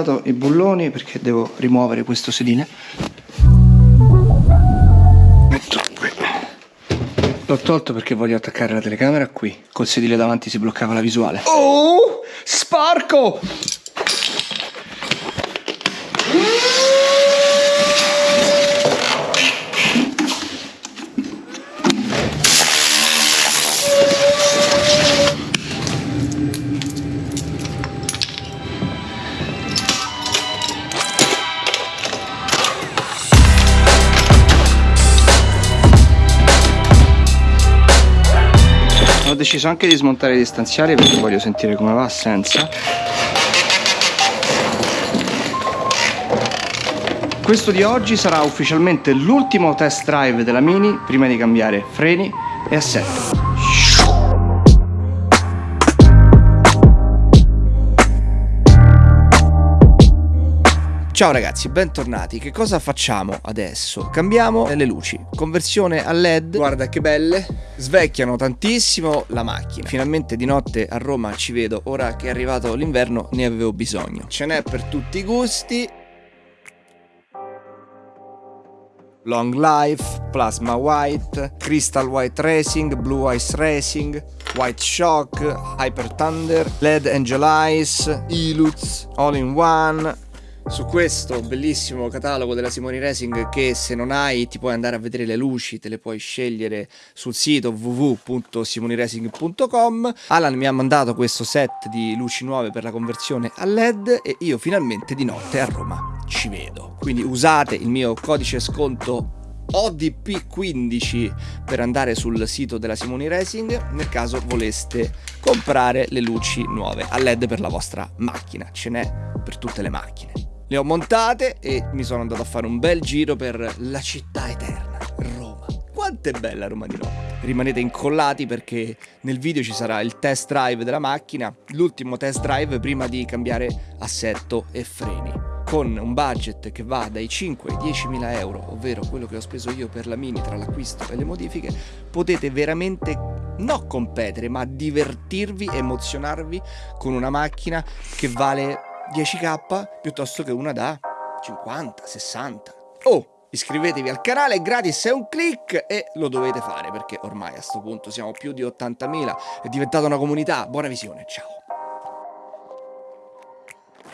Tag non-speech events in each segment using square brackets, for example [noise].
smontato i bulloni perché devo rimuovere questo sedile. Metto qui. L'ho tolto perché voglio attaccare la telecamera. Qui col sedile davanti si bloccava la visuale. Oh sparco deciso anche di smontare i distanziali perché voglio sentire come va senza. Questo di oggi sarà ufficialmente l'ultimo test drive della Mini prima di cambiare freni e assetto Ciao ragazzi, bentornati. Che cosa facciamo adesso? Cambiamo le luci. Conversione a LED. Guarda che belle. Svecchiano tantissimo la macchina. Finalmente di notte a Roma ci vedo. Ora che è arrivato l'inverno ne avevo bisogno. Ce n'è per tutti i gusti. Long Life, Plasma White, Crystal White Racing, Blue Ice Racing, White Shock, Hyper Thunder, LED Angel Eyes, Iluz, All in One, su questo bellissimo catalogo della Simoni Racing che se non hai ti puoi andare a vedere le luci, te le puoi scegliere sul sito www.simoniracing.com Alan mi ha mandato questo set di luci nuove per la conversione a LED e io finalmente di notte a Roma ci vedo. Quindi usate il mio codice sconto ODP15 per andare sul sito della Simoni Racing nel caso voleste comprare le luci nuove a LED per la vostra macchina. Ce n'è per tutte le macchine le ho montate e mi sono andato a fare un bel giro per la città eterna, Roma. Quanto è bella Roma di notte. Rimanete incollati perché nel video ci sarà il test drive della macchina, l'ultimo test drive prima di cambiare assetto e freni. Con un budget che va dai 5 ai 10 mila euro, ovvero quello che ho speso io per la Mini tra l'acquisto e le modifiche, potete veramente non competere, ma divertirvi, emozionarvi con una macchina che vale 10k piuttosto che una da 50, 60. Oh, iscrivetevi al canale, gratis è un click e lo dovete fare perché ormai a questo punto siamo più di 80.000, è diventata una comunità. Buona visione, ciao.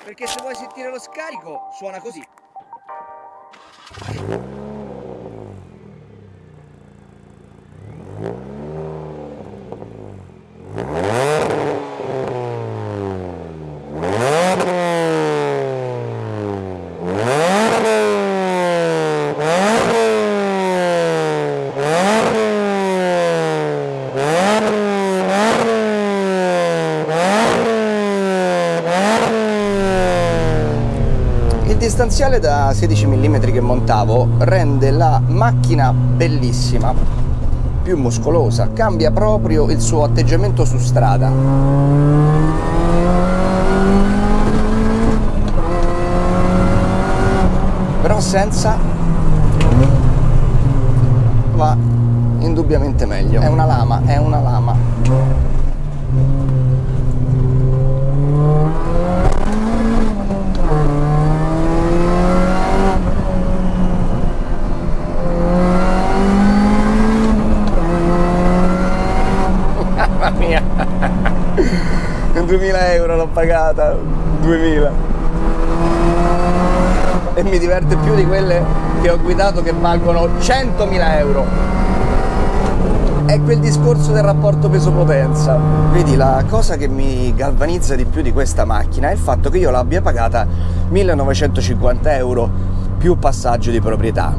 Perché se vuoi sentire lo scarico suona così. Distanziale da 16 mm che montavo rende la macchina bellissima, più muscolosa, cambia proprio il suo atteggiamento su strada. Però senza va indubbiamente meglio. È una lama, è una lama. 2000 euro l'ho pagata 2000 e mi diverte più di quelle che ho guidato che valgono 100.000 euro. È quel discorso del rapporto peso-potenza. Vedi la cosa che mi galvanizza di più di questa macchina è il fatto che io l'abbia pagata 1950 euro più passaggio di proprietà.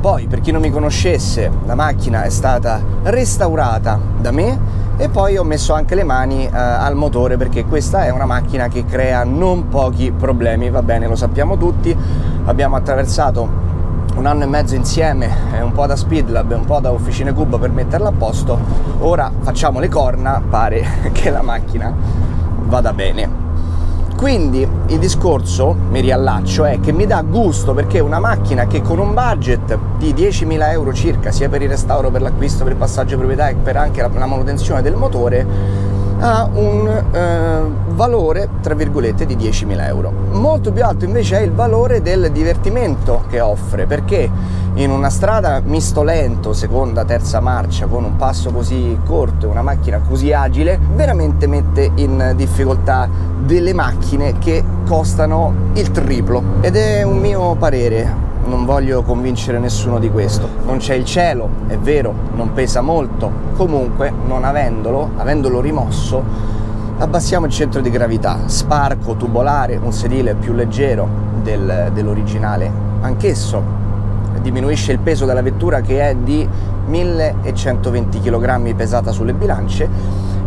Poi per chi non mi conoscesse la macchina è stata restaurata da me e poi ho messo anche le mani eh, al motore perché questa è una macchina che crea non pochi problemi, va bene, lo sappiamo tutti, abbiamo attraversato un anno e mezzo insieme, un po' da Speedlab un po' da Officine Cube per metterla a posto, ora facciamo le corna, pare [laughs] che la macchina vada bene. Quindi il discorso, mi riallaccio, è che mi dà gusto perché una macchina che con un budget di 10.000 euro circa, sia per il restauro, per l'acquisto, per il passaggio di proprietà e per anche la, la manutenzione del motore, ha un eh, valore tra virgolette di 10.000 euro. Molto più alto invece è il valore del divertimento che offre perché in una strada misto lento, seconda, terza marcia, con un passo così corto e una macchina così agile, veramente mette in difficoltà delle macchine che costano il triplo. Ed è un mio parere, non voglio convincere nessuno di questo. Non c'è il cielo, è vero, non pesa molto, comunque non avendolo, avendolo rimosso, abbassiamo il centro di gravità, sparco tubolare, un sedile più leggero del, dell'originale, anch'esso diminuisce il peso della vettura che è di 1120 kg pesata sulle bilance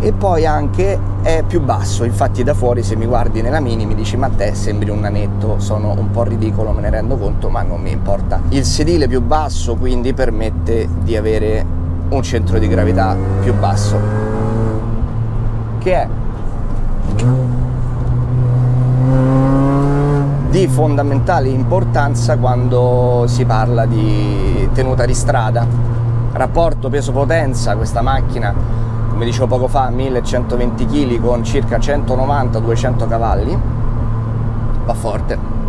e poi anche è più basso, infatti da fuori se mi guardi nella mini mi dici ma te sembri un nanetto, sono un po' ridicolo, me ne rendo conto, ma non mi importa. Il sedile più basso quindi permette di avere un centro di gravità più basso, che è di fondamentale importanza quando si parla di tenuta di strada. Rapporto peso-potenza, questa macchina, come dicevo poco fa, 1120 kg con circa 190-200 cavalli, va forte.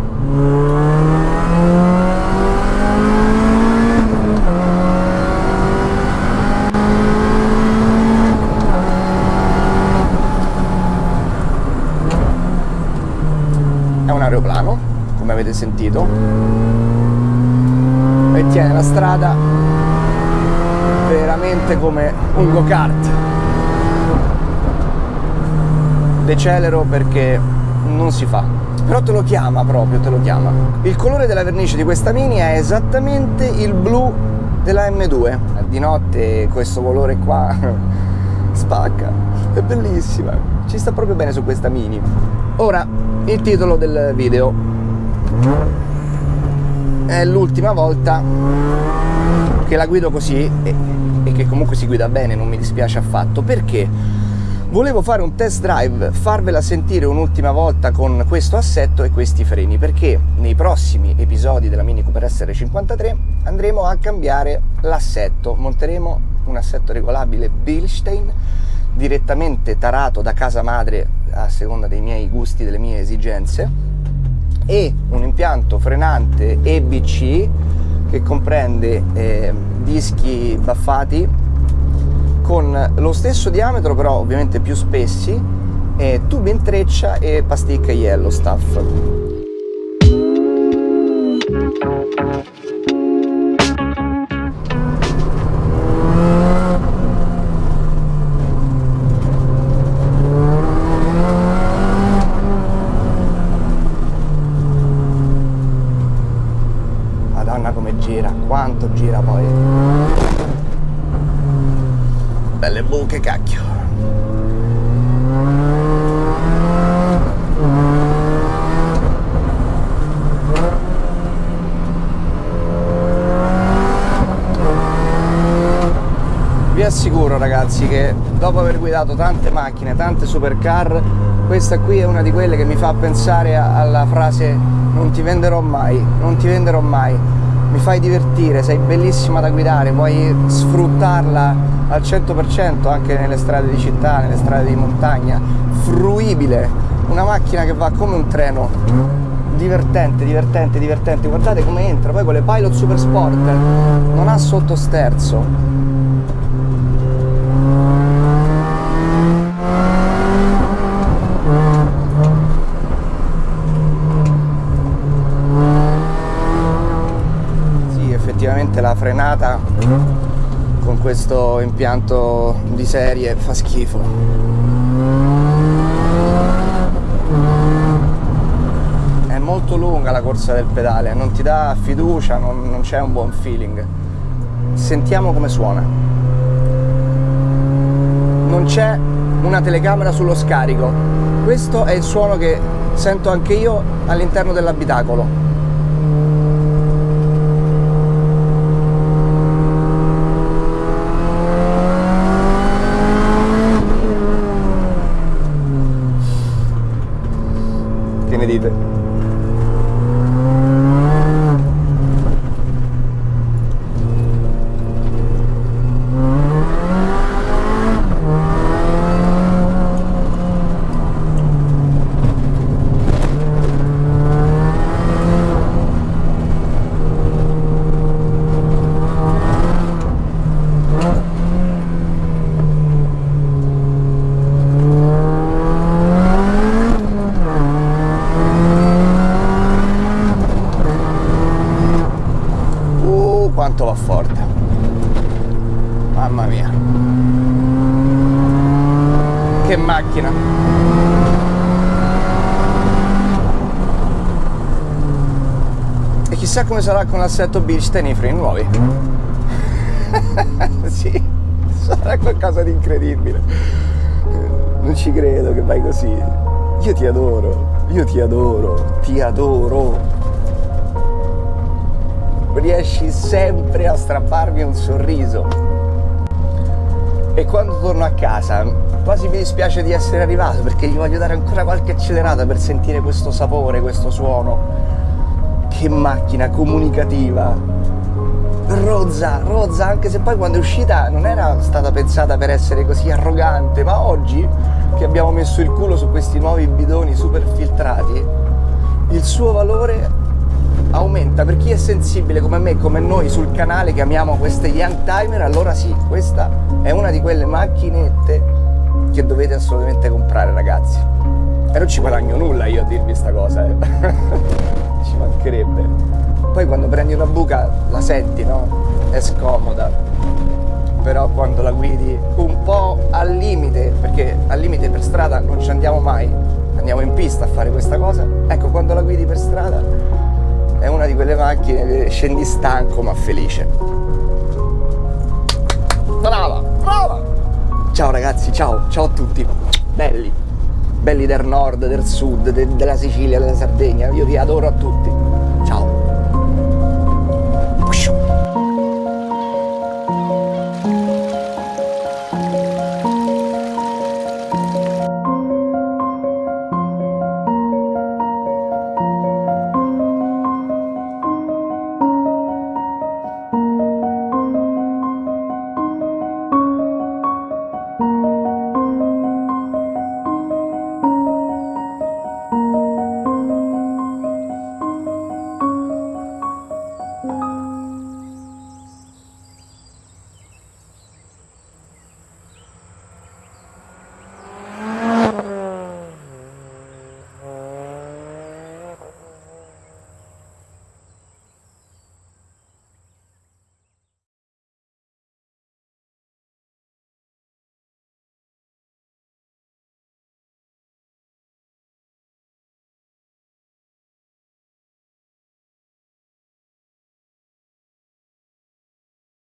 aeroplano, come avete sentito, e tiene la strada veramente come un go-kart. Decelero perché non si fa, però te lo chiama proprio, te lo chiama. Il colore della vernice di questa Mini è esattamente il blu della M2. Di notte questo colore qua [laughs] spacca, è bellissima, ci sta proprio bene su questa Mini. Ora, il titolo del video è l'ultima volta che la guido così e, e, che comunque si guida bene, non mi dispiace affatto, perché volevo fare un test drive, farvela sentire un'ultima volta con questo assetto e questi freni, perché nei prossimi episodi della Mini Cooper SR53 andremo a cambiare l'assetto, monteremo un assetto regolabile Bilstein direttamente tarato da casa madre a seconda dei miei gusti, delle mie esigenze e un impianto frenante EBC che comprende eh, dischi baffati con lo stesso diametro però ovviamente più spessi eh, tubi in treccia e pasticca yellow stuff. Quanto gira poi belle buche cacchio. Vi assicuro ragazzi che dopo aver guidato tante macchine, tante supercar questa qui è una di quelle che mi fa pensare alla frase non ti venderò mai, non ti venderò mai mi fai divertire, sei bellissima da guidare, puoi sfruttarla al 100% anche nelle strade di città, nelle strade di montagna, fruibile, una macchina che va come un treno, divertente, divertente, divertente, guardate come entra, poi con le Pilot Super Sport non ha sottosterzo, la frenata con questo impianto di serie fa schifo. È molto lunga la corsa del pedale non ti dà fiducia non, non c'è un buon feeling. Sentiamo come suona. Non c'è una telecamera sullo scarico. Questo è il suono che sento anche io all'interno dell'abitacolo it chissà come sarà con l'assetto Bilstein i freni nuovi. [laughs] sì, sarà qualcosa di incredibile. Non ci credo che vai così. Io ti adoro, io ti adoro, ti adoro riesci sempre a strapparmi un sorriso. E quando torno a casa quasi mi dispiace di essere arrivato perché gli voglio dare ancora qualche accelerata per sentire questo sapore, questo suono. Che macchina comunicativa! Rozza, rozza, anche se poi quando è uscita non era stata pensata per essere così arrogante, ma oggi che abbiamo messo il culo su questi nuovi bidoni super filtrati, il suo valore aumenta per chi è sensibile come me, come noi sul canale che amiamo queste Young Timer, allora sì, questa è una di quelle macchinette che dovete assolutamente comprare ragazzi. E non ci guadagno nulla io a dirvi sta cosa, eh. [laughs] ci mancherebbe. Poi quando prendi una buca la senti, no? È scomoda. Però quando la guidi un po' al limite, perché al limite per strada non ci andiamo mai, andiamo in pista a fare questa cosa, ecco quando la guidi per strada è una di quelle macchine che scendi stanco ma felice. Brava, brava! Ciao ragazzi, ciao, ciao a tutti, belli, belli del nord, del sud, de, della Sicilia, della Sardegna, io vi adoro a tutti.